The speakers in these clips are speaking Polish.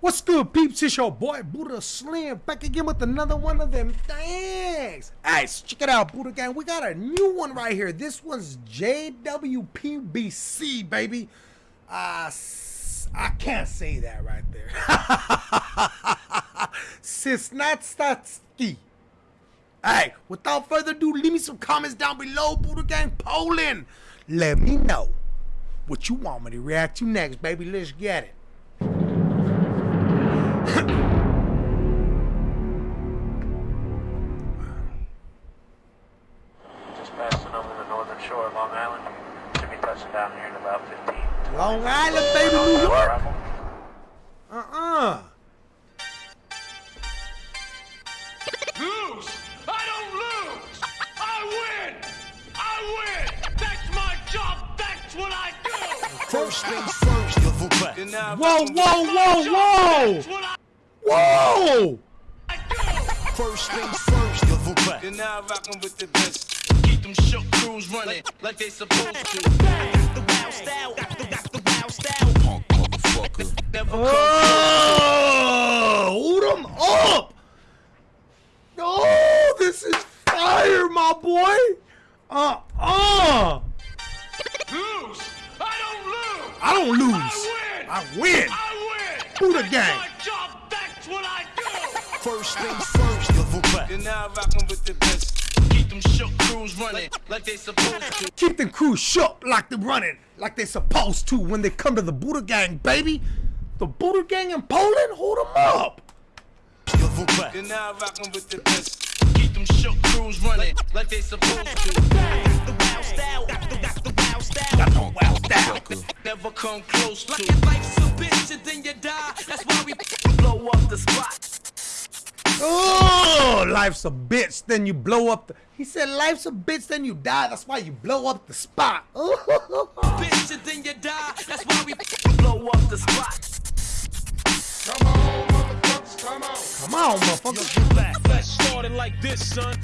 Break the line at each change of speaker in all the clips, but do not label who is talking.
What's good, peeps? It's your boy Buddha Slim back again with another one of them things. So check it out, Buddha Gang. We got a new one right here. This one's JWPBC, baby. Uh, I can't say that right there. Sisnatstatsky. Alright, without further ado, leave me some comments down below, Buddha Gang Poland. Let me know what you want me to react to next, baby. Let's get it.
Shore of Long Island. Should be touching down here in about 15.
Long Island, baby, New York. Uh-uh.
lose. I don't lose. I win. I win. That's my job. That's what I do.
First things first, WP.
You're
Whoa, whoa, whoa, whoa.
That's what I
Whoa!
First things first, WP.
You're now rocking with the best. Them shook crews running like they supposed to.
The wild style, the, the, the wild style. Punk motherfucker.
Never
Oh! Hold him up! Oh, this is fire, my boy! Uh-uh!
lose. I don't lose.
I don't lose.
I win.
I win.
I win.
Buddha
That's
gang.
my job. That's what I do.
First things first, WP.
You're now rocking with the best. Keep them shook crews running like they supposed to.
Keep them crews shook like they're running, like they're supposed to when they come to the Buddha Gang, baby. The Buddha Gang in Poland, hold them up.
WP.
You're now rocking with the best. Keep them shook crews running like they supposed to.
The wild style, the, the, the wild style.
Got no wild style.
Never come close
Like
to.
your life's a bitch and then you die. That's why we blow up the spot.
Oh, life's a bitch, then you blow up the. He said, life's a bitch, then you die. That's why you blow up the spot.
Bitch and then you die. That's why we blow up the spot.
Come on, motherfucker.
Let's start it like this, son.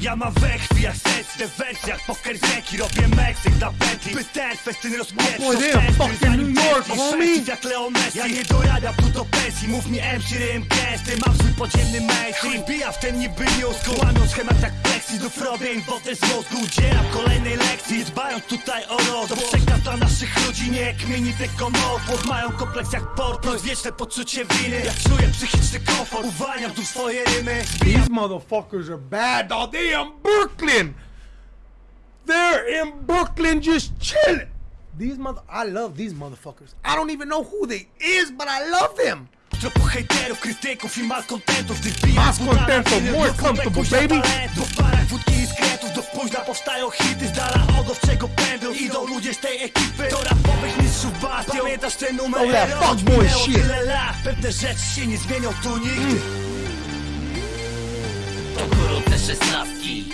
Ja mam we krwi jak sensny wersjach Poker z ręki robię Meksyk na pętli By ten festyn
New York, homie.
jak Leo Messi. Ja nie dorabiam tu do pensji Mów mi MC rym gęsty Mam swój podziemny mainstream Bija w ten niby news Łamią schemat jak plexi Znów robię im wodę z mózgu Udzielam kolejnej lekcji. Dbając tutaj o los To przekaz dla naszych ludzi Nie kmini tylko mowów Mają kompleks jak portro Wieczne poczucie winy. Ja czuję psychiczny komfort
These motherfuckers are bad, dog. They in Brooklyn. They're in Brooklyn just chilling. These mother, I love these motherfuckers. I don't even know who they is, but I love them.
Tropu hejterów, krytyków i malkontentów.
Malcontentów, more comfortable, baby.
W barach wódki i skretów Do późna powstają hity Z dala pędu Idą ludzie z tej ekipy Do rapowych mistrzów bastion Pamiętasz ten numer?
Oh, fuckboy
minęło
shit.
tyle lat. Pewne rzeczy się nie zmienią tu nigdy.
To gorące szesnastki,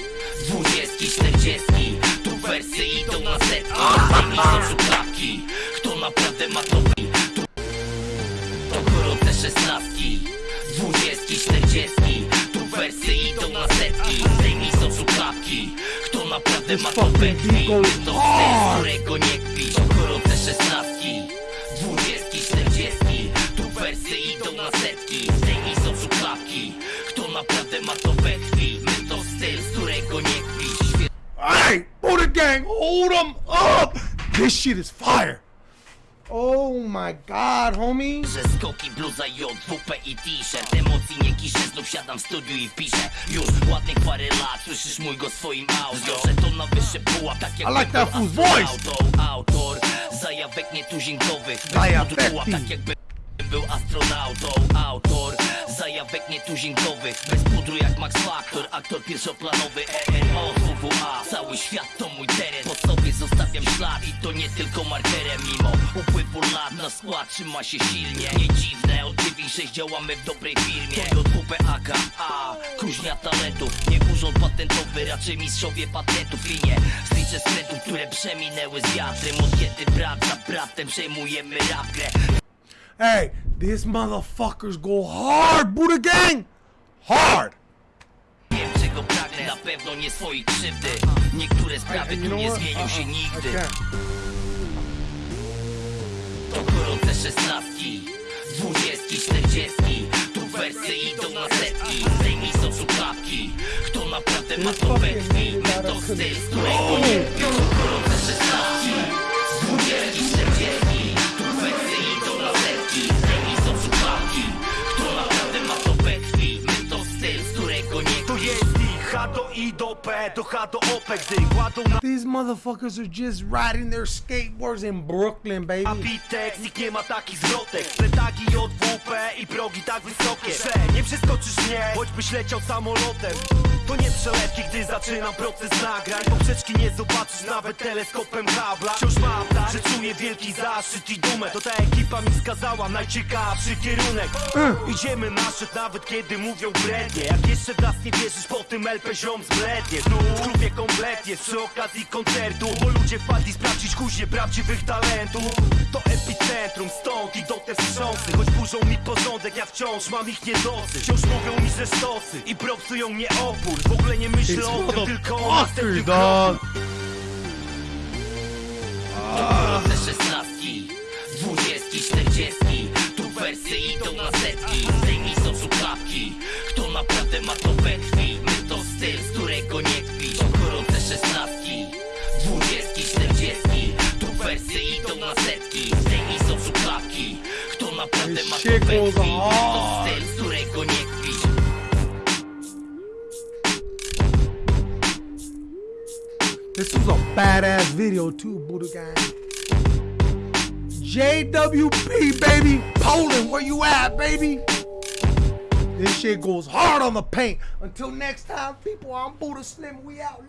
dwudziestki, czterdziestki. Tu wersy idą na setki, Topetki,
beat goes
to z którego nie kpić To gorące szesnastki, dwudziestki, czterdziestki Tu wersy idą na setki, zdejmij są szufladki Kto naprawdę ma to we krwi, my to styl, z którego nie Świetnie
Hey, Buddha Gang, hold them up. This shit is fire. Oh my god, homie.
Że skoki, bluza i WP i t-shirt Emocji nie kiszę, znów siadam w studiu i piszę Już ładnych parę lat, słyszysz mój go swoim audio Że to na wyższy pułap, tak jak
I like that fool's voice.
astronautą. Autor zajawek nietuzinkowych Bez
Zajawek.
tak jakby był astronautą Autor zajawek nietuzinkowych Bez pudru jak Max Factor Aktor pierwszoplanowy ERO WWA Cały świat to mój teren Po sobie zostawiam ślad i to nie tylko markerem. Mimo upływu lat na skład trzyma się silnie. Nie dziwne, od 9-6 działamy w dobrej firmie. To JWP AKA, kuźnia talentów. Nie urząd patentowy, raczej mistrzowie patentów. I nie zliczę skrętów, które przeminęły z wiatrem. Od kiedy brat za bratem przejmujemy rap grę
Hey, these motherfuckers go hard, Buddha Gang! Hard!
Wiem czego pragnę, na pewno nie swojej krzywdy. Niektóre sprawy tu nie zmienią się
uh-uh,
nigdy. To gorące szesnastki, dwudziestki, czterdziestki. Tu wersy idą na setki, zdejmij z oczu Kto naprawdę ma to we krwi, mentor styl, z którego nie
oh! biorą P, do H do O P Gdy kładą na
These motherfuckers are just riding their skateboards in Brooklyn, baby.
Bitek, nikt nie ma takich zwrotek. Pletagi JWP i progi tak wysokie. Że nie przeskoczysz mnie, choćbyś leciał samolotem To nie przelewki, gdy zaczynam proces nagrań. Poprzeczki nie zobaczysz nawet teleskopem kabla Wciąż mam tak, że czuję wielki zaszczyt i dumę. To ta ekipa mi wskazała najciekawszy kierunek. Idziemy na szczyt nawet kiedy mówią brednie. Jak jeszcze w nas nie wierzysz, po tym LP ziom zblednie. Znów w klubie kompletnie, przy okazji koncertu. Bo ludzie wpadli sprawdzić kuźnie prawdziwych talentów. To epicentrum, stąd idą te wstrząsy. Choć burzą mi porządek, ja wciąż mam ich niedosyt Wciąż mówią mi, że stosy i propsują mnie opór W ogóle nie myślę o tym, tylko o następnym kroku
szesnastki Dwudziestki, czterdziestki. Tu wersy idą na setki. Zdejmij są słuchawki. Kto naprawdę ma to we krwi? My to styl, z którego nie kpisz Gorące szesnastki Dwudziestki, czterdziestki. Tu wersy idą na setki. Zdejmij są słuchawki. Kto naprawdę ma to we krwi? My to styl, z którego nie kpisz
This was a badass video too, Buddha gang. JWP, baby. Poland, where you at, baby? This shit goes hard on the paint. Until next time, people, I'm Buddha Slim. We out.